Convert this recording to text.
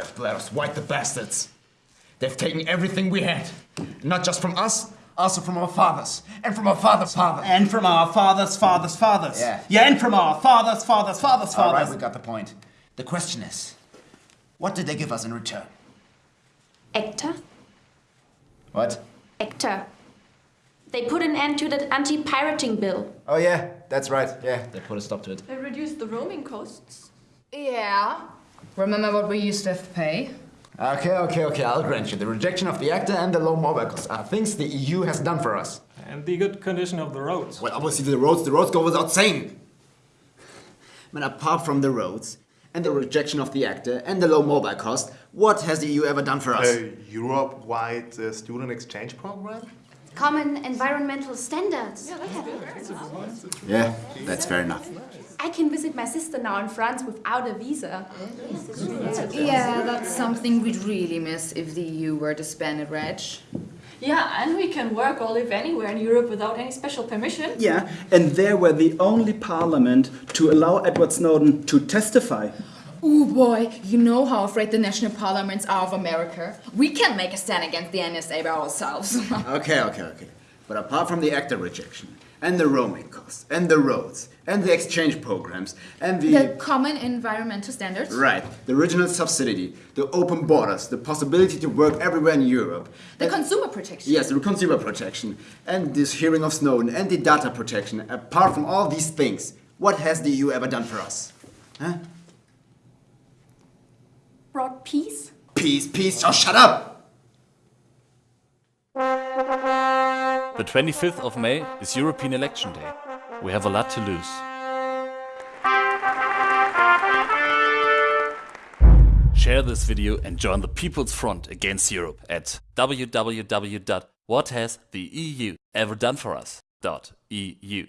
They've bled us white, the bastards. They've taken everything we had. Not just from us, also from our fathers. And from our fathers' fathers. And from our fathers, fathers, fathers. Yeah. Yeah, and from our fathers, fathers, fathers, fathers. All right, fathers. we got the point. The question is, what did they give us in return? ACTA? What? ACTA. They put an end to that anti-pirating bill. Oh yeah, that's right. Yeah, they put a stop to it. They reduced the roaming costs. Yeah. Remember what we used to have to pay? Okay, okay, okay, I'll grant you. The rejection of the ACTA and the low mobile costs are things the EU has done for us. And the good condition of the roads. Well, obviously the roads, the roads go without saying. But apart from the roads and the rejection of the ACTA, and the low mobile cost, what has the EU ever done for us? A Europe-wide uh, student exchange program? Common environmental standards. Yeah, that's fair enough. I can visit my sister now in France without a visa. Yeah, that's something we'd really miss if the EU were to ban it, Reg. Yeah, and we can work or live anywhere in Europe without any special permission. Yeah, and they were the only parliament to allow Edward Snowden to testify. Oh boy, you know how afraid the national parliaments are of America. We can make a stand against the NSA by ourselves. Okay, okay, okay. But apart from the ACTA rejection, and the roaming costs, and the roads, and the exchange programs, and the... the common environmental standards? Right, the original subsidy, the open borders, the possibility to work everywhere in Europe. The and- consumer protection. Yes, the consumer protection, and this hearing of Snowden, and the data protection. Apart from all these things, what has the EU ever done for us? Huh? Brought peace? Peace, peace, oh shut up! The 25th of May is European Election Day. We have a lot to lose. Share this video and join the People's Front against Europe at www.whathastheeu ever done for us.eu.